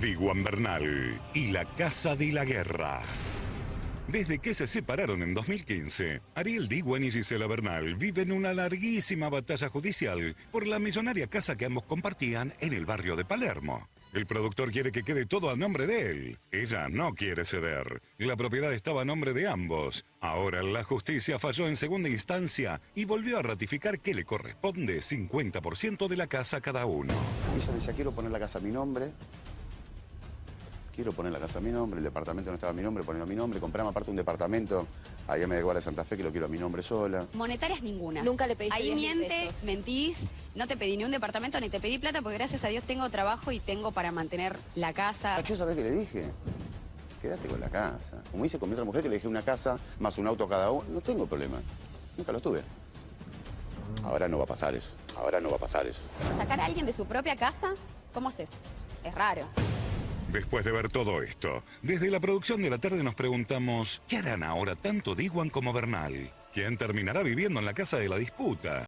Diguan Bernal y la Casa de la Guerra. Desde que se separaron en 2015, Ariel Diguan y Gisela Bernal viven una larguísima batalla judicial por la millonaria casa que ambos compartían en el barrio de Palermo. El productor quiere que quede todo a nombre de él. Ella no quiere ceder. La propiedad estaba a nombre de ambos. Ahora la justicia falló en segunda instancia y volvió a ratificar que le corresponde 50% de la casa a cada uno. Ella decía, quiero poner la casa a mi nombre. Quiero poner la casa a mi nombre, el departamento no estaba a mi nombre, ponerlo a mi nombre. Compramos aparte un departamento allá Medellín de Santa Fe que lo quiero a mi nombre sola. Monetarias ninguna. Nunca le pediste Ahí 10.000 mientes, pesos. mentís, no te pedí ni un departamento ni te pedí plata porque gracias a Dios tengo trabajo y tengo para mantener la casa. Yo sabés qué le dije. Quédate con la casa. Como hice con mi otra mujer que le dije una casa más un auto cada uno. No tengo problema. Nunca lo tuve. Ahora no va a pasar eso. Ahora no va a pasar eso. Sacar a alguien de su propia casa, ¿cómo haces? Es raro. Después de ver todo esto, desde la producción de la tarde nos preguntamos, ¿qué harán ahora tanto Diguan como Bernal? ¿Quién terminará viviendo en la casa de la disputa?